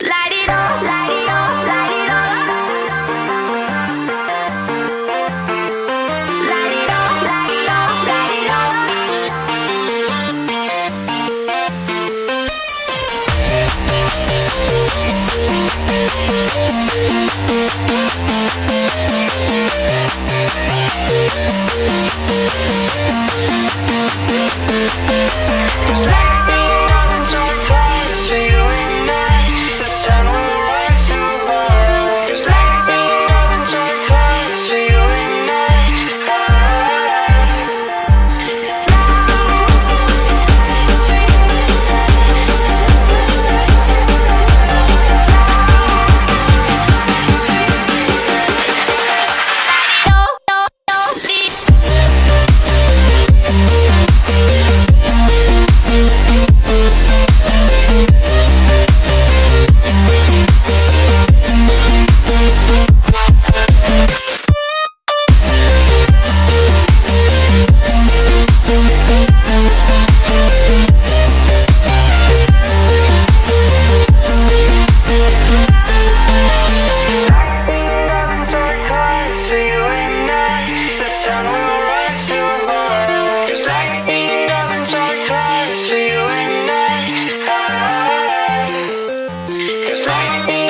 Light it Cause I need.